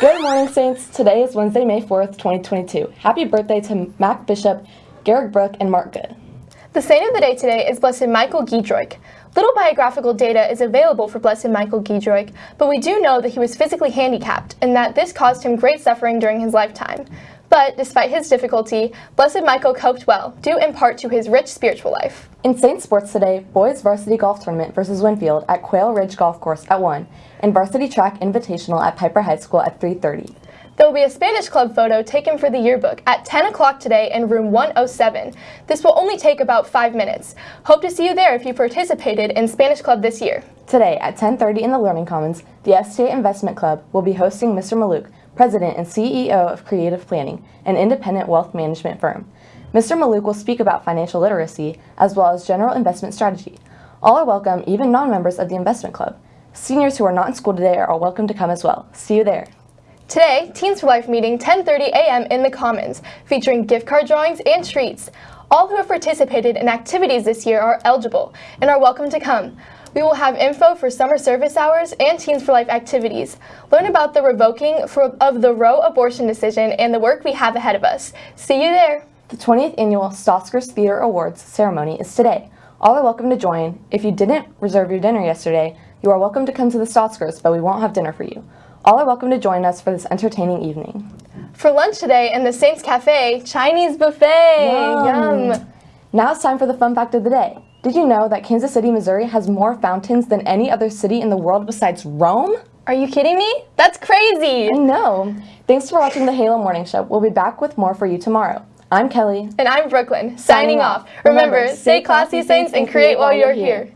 Good morning, Saints. Today is Wednesday, May 4th, 2022. Happy birthday to Mac Bishop, Garrick Brook, and Mark Good. The saint of the day today is Blessed Michael Giedroyc. Little biographical data is available for Blessed Michael Giedroyc, but we do know that he was physically handicapped and that this caused him great suffering during his lifetime. But despite his difficulty, Blessed Michael coped well, due in part to his rich spiritual life. In Saint Sports today, boys varsity golf tournament versus Winfield at Quail Ridge Golf Course at 1, and varsity track invitational at Piper High School at 3.30. There will be a Spanish club photo taken for the yearbook at 10 o'clock today in room 107. This will only take about five minutes. Hope to see you there if you participated in Spanish club this year. Today at 10.30 in the Learning Commons, the STA Investment Club will be hosting Mr. Mallouk, President and CEO of Creative Planning, an independent wealth management firm. Mr. Mallouk will speak about financial literacy as well as general investment strategy. All are welcome, even non-members of the investment club. Seniors who are not in school today are all welcome to come as well. See you there. Today, Teens for Life meeting 10.30 a.m. in the Commons, featuring gift card drawings and treats. All who have participated in activities this year are eligible and are welcome to come. We will have info for summer service hours and Teens for Life activities. Learn about the revoking for, of the Roe abortion decision and the work we have ahead of us. See you there! The 20th annual Stotskers Theater Awards ceremony is today. All are welcome to join. If you didn't reserve your dinner yesterday, you are welcome to come to the Stotskers, but we won't have dinner for you. All are welcome to join us for this entertaining evening. For lunch today in the Saints Cafe, Chinese buffet! Yum. Yum. Now it's time for the fun fact of the day. Did you know that Kansas City, Missouri has more fountains than any other city in the world besides Rome? Are you kidding me? That's crazy! I know. Thanks for watching the Halo Morning Show. We'll be back with more for you tomorrow. I'm Kelly. And I'm Brooklyn, signing off. Remember, stay classy, Saints, and create while you're here.